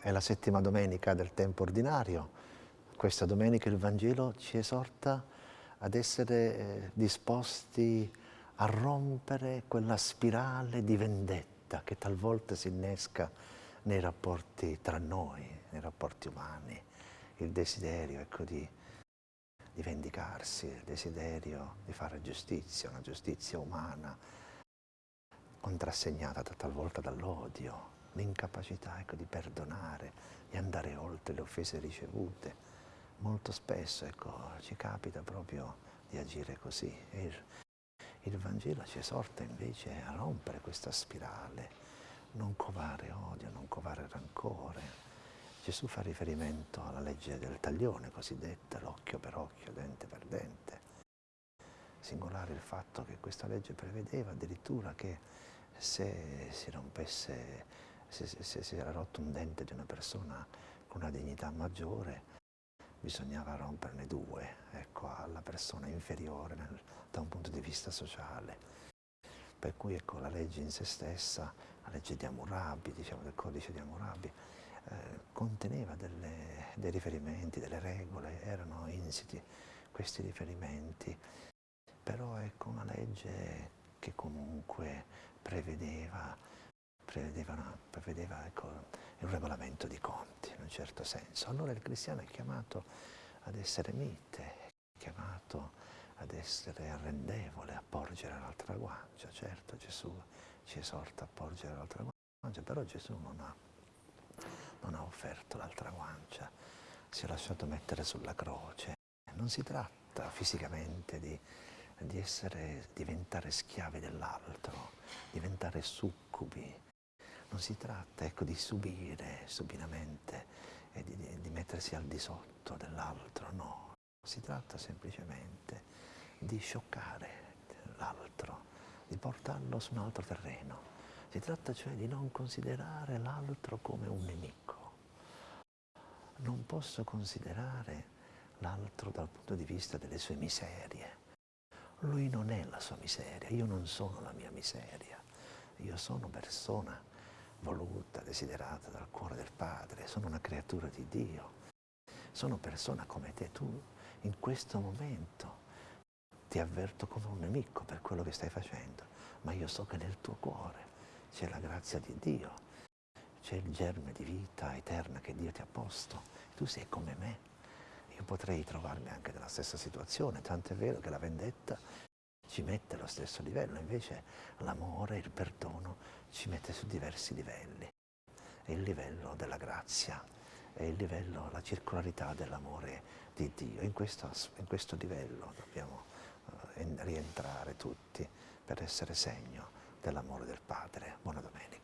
è la settima domenica del tempo ordinario. Questa domenica il Vangelo ci esorta ad essere eh, disposti a rompere quella spirale di vendetta che talvolta si innesca nei rapporti tra noi, nei rapporti umani, il desiderio ecco, di, di vendicarsi, il desiderio di fare giustizia, una giustizia umana, contrassegnata talvolta dall'odio, l'incapacità ecco, di perdonare, di andare oltre le offese ricevute. Molto spesso ecco, ci capita proprio di agire così. Il, il Vangelo ci esorta invece a rompere questa spirale, non covare odio, non covare rancore. Gesù fa riferimento alla legge del taglione cosiddetta, l'occhio per occhio, dente per dente. Singolare il fatto che questa legge prevedeva addirittura che se si rompesse, se, se, si era rotto un dente di una persona con una dignità maggiore, bisognava romperne due, ecco, alla persona inferiore nel, da un punto di vista sociale. Per cui ecco, la legge in se stessa, la legge di Hammurabi, diciamo del codice di Hammurabi, eh, conteneva delle, dei riferimenti, delle regole, erano insiti questi riferimenti, però ecco una legge che comunque prevedeva, prevedeva, prevedeva ecco, un regolamento di conti, in un certo senso. Allora il cristiano è chiamato ad essere mite, è chiamato ad essere arrendevole, a porgere l'altra guancia. Certo Gesù ci esorta a porgere l'altra guancia, però Gesù non ha, non ha offerto l'altra guancia, si è lasciato mettere sulla croce. Non si tratta fisicamente di, di essere, diventare schiavi dell'altro, diventare succubi. Non si tratta ecco, di subire subinamente e di, di, di mettersi al di sotto dell'altro, no. Si tratta semplicemente di scioccare l'altro, di portarlo su un altro terreno. Si tratta cioè di non considerare l'altro come un nemico. Non posso considerare l'altro dal punto di vista delle sue miserie. Lui non è la sua miseria, io non sono la mia miseria. Io sono persona voluta, desiderata dal cuore del Padre, sono una creatura di Dio. Sono persona come te, tu in questo momento ti avverto come un nemico per quello che stai facendo, ma io so che nel tuo cuore c'è la grazia di Dio, c'è il germe di vita eterna che Dio ti ha posto. Tu sei come me. Io potrei trovarmi anche nella stessa situazione, tanto è vero che la vendetta ci mette allo stesso livello, invece l'amore, il perdono ci mette su diversi livelli. È il livello della grazia, è il livello, la circolarità dell'amore di Dio. In questo, in questo livello dobbiamo rientrare tutti per essere segno dell'amore del Padre. Buona domenica.